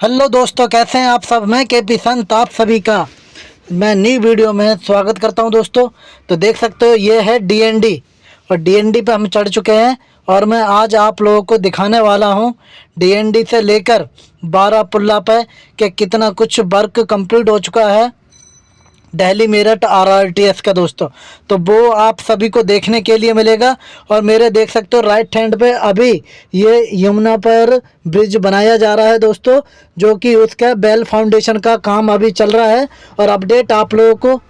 Hello दोस्तों, कैसे हैं आप सब? मैं के पी संत, आप सभी का मैं नई वीडियो में स्वागत करता हूँ दोस्तों। तो देख सकते हो, ये है डीएनडी और डीएनडी पे हम चढ़ चुके हैं और मैं आज आप लोगों को दिखाने वाला हूँ डीएनडी से लेकर बारह पुल्ला पे कि कितना कुछ वर्क कंप्लीट हो चुका है। Delhi Meerut R R T S का दोस्तों। तो वो आप सभी को देखने के लिए मिलेगा और मेरे देख सकते हो राइट हैंड पे अभी ये यमुना पर ब्रिज बनाया जा रहा है दोस्तों, जो कि उसका बेल फाउंडेशन का काम अभी चल रहा है। और अपडेट आप लोगों को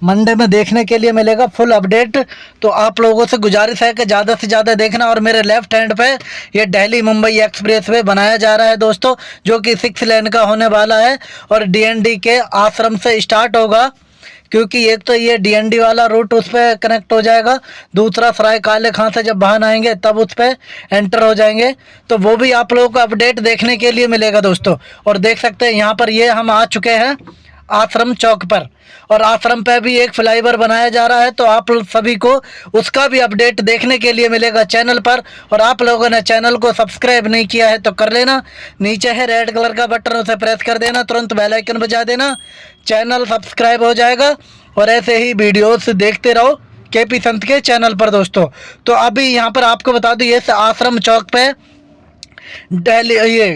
मंडे में देखने के लिए मिलेगा फुल अपडेट। तो आप लोगों से गुजारिश है कि ज़्यादा से ज़्यादा देखना और मेरे लेफ़्ट हैंड पे ये दिल्ली मुंबई एक्सप्रेस वे बनाया जा रहा है दोस्तों, जो कि सिक्स लेन का होने वाला है और डीएनडी के आश्रम से स्टार्ट होगा, क्योंकि एक तो ये डीएनडी वाला रूट उस पर कनेक्ट हो जाएगा, दूसरा सराय काले खां से जब वाहन आएँगे तब उस पर एंटर हो जाएँगे। तो वो भी आप लोगों को अपडेट देखने के लिए मिलेगा दोस्तों। और देख सकते हैं, यहाँ पर ये हम आ चुके हैं। आश्रम चौक पर। और आश्रम पर भी एक फ्लाईओवर बनाया जा रहा है तो आप सभी को उसका भी अपडेट देखने के लिए मिलेगा चैनल पर। और आप लोगों ने चैनल को सब्सक्राइब नहीं किया है तो कर लेना। नीचे है रेड कलर का बटन उसे प्रेस कर देना, तुरंत बेल आइकन बजा देना। चैनल सब्सक्राइब हो जाएगा। और ऐसे ही वीडियोस देखते रहो के पी संत के चैनल पर दोस्तों। तो अभी यहाँ पर आपको बता दूँ ये आश्रम चौक पे दिल्ली ये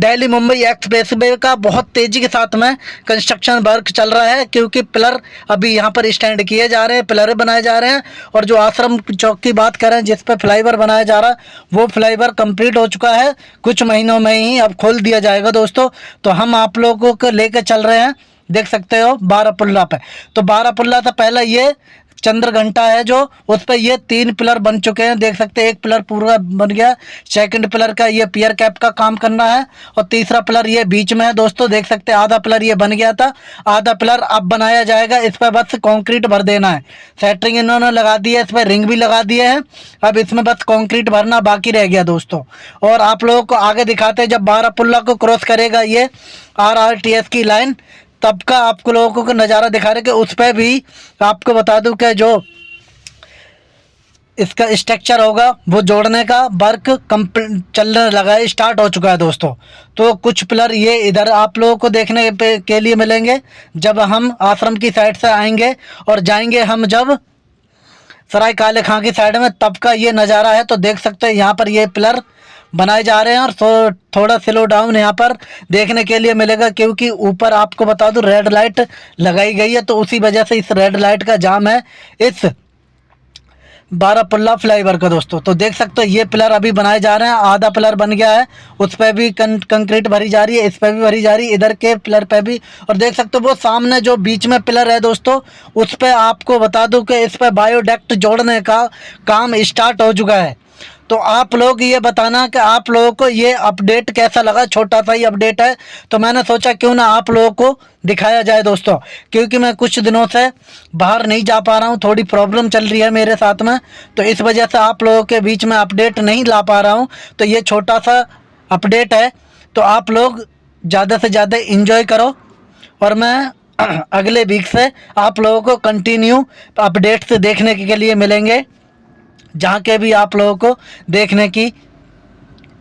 दिल्ली, मुंबई एक्सप्रेस वे का बहुत तेज़ी के साथ में कंस्ट्रक्शन वर्क चल रहा है, क्योंकि पिलर अभी यहाँ पर स्टैंड किए जा रहे हैं, पिलर बनाए जा रहे हैं और जो आश्रम चौक की बात करें जिस पर फ्लाईवर बनाया जा रहा है, वो फ्लाईवर कंप्लीट हो चुका है। कुछ महीनों में ही अब खोल दिया जाएगा दोस्तों। तो हम आप लोगों को लेकर चल रहे हैं। देख सकते हो बारह पुल्ला पे। तो बारह पुल्ला से पहले ये चंद्र घंटा है जो, उस पर ये तीन पिलर बन चुके हैं। देख सकते हैं, एक पिलर पूरा बन गया सेकंड पिलर का ये पियर कैप का काम करना है, और तीसरा पिलर ये बीच में है। दोस्तों, देख सकते हैं, आधा पिलर ये बन गया था, आधा पिलर अब बनाया जाएगा। इस पर बस कॉन्क्रीट भर देना है। सेटरिंग इन्होंने लगा दी है, इस पर रिंग भी लगा दिए हैं। अब इसमें बस कॉन्क्रीट भरना बाकी रह गया दोस्तों। और आप लोगों को आगे दिखाते हैं, जब बारह पुल्ला को क्रॉस करेगा ये आरआरटीएस की लाइन तब का आप लोगों को नज़ारा दिखा रहे कि उस पर भी आपको बता दूँ कि जो इसका स्ट्रक्चर होगा, वो जोड़ने का वर्क चलने लगा है स्टार्ट हो चुका है दोस्तों। तो कुछ पिलर ये इधर आप लोगों को देखने के लिए मिलेंगे। जब हम आश्रम की साइड से आएँगे और जाएँगे हम जब सराय काले खां की साइड में, तब का ये नज़ारा है तो देख सकते हैं, यहाँ पर ये पिलर बनाए जा रहे हैं और थोड़ा स्लो डाउन यहाँ पर देखने के लिए मिलेगा क्योंकि ऊपर आपको बता दूँ रेड लाइट लगाई गई है तो उसी वजह से इस रेड लाइट का जाम है इस बारह पुल्ला फ्लाईवर का दोस्तों। तो देख सकते हो ये पिलर अभी बनाए जा रहे हैं आधा पिलर बन गया है उस पर भी कं, कंक्रीट भरी जा रही है इस पर भी भरी जा रही है इधर के पिलर पे भी। और देख सकते हो वो सामने जो बीच में पिलर है दोस्तों उस पर आपको बता दूँ कि इस पर बायोडेक्ट जोड़ने का काम स्टार्ट हो चुका है। तो आप लोग ये बताना कि आप लोगों को ये अपडेट कैसा लगा? छोटा सा ही अपडेट है। तो मैंने सोचा क्यों ना आप लोगों को दिखाया जाए दोस्तों, क्योंकि मैं कुछ दिनों से बाहर नहीं जा पा रहा हूँ। थोड़ी प्रॉब्लम चल रही है मेरे साथ में। तो इस वजह से आप लोगों के बीच में अपडेट नहीं ला पा रहा हूँ। तो ये छोटा सा अपडेट है। तो आप लोग ज़्यादा से ज़्यादा इंजॉय करो। और मैं अगले वीक से आप लोगों को कंटिन्यू अपडेट्स देखने के लिए मिलेंगे। जहाँ के भी आप लोगों को देखने की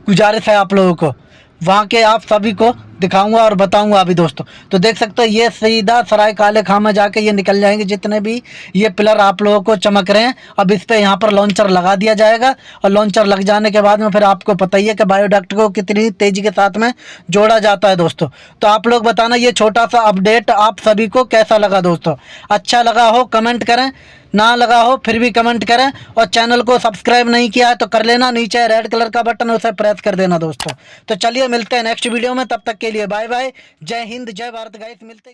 गुजारिश है आप लोगों को, वहाँ के आप सभी को दिखाऊँगा और बताऊँगा अभी दोस्तों। तो देख सकते हो, ये सीधा सराय काले खां में जाके ये निकल जाएँगे, जितने भी ये पिलर आप लोगों को चमक रहे हैं। अब इस पर यहाँ पर लॉन्चर लगा दिया जाएगा और लॉन्चर लग जाने के बाद में फिर आपको पता ही है कि बायोडक्ट को कितनी तेज़ी के साथ में जोड़ा जाता है दोस्तों। तो आप लोग बताना ये छोटा सा अपडेट आप सभी को कैसा लगा दोस्तों? अच्छा लगा हो कमेंट करें। ना लगा हो, फिर भी कमेंट करें और चैनल को सब्सक्राइब नहीं किया है तो कर लेना, नीचे रेड कलर का बटन उसे प्रेस कर देना दोस्तों। तो चलिए मिलते हैं नेक्स्ट वीडियो में, तब तक के लिए बाय बाय जय हिंद, जय भारत गाइस मिलते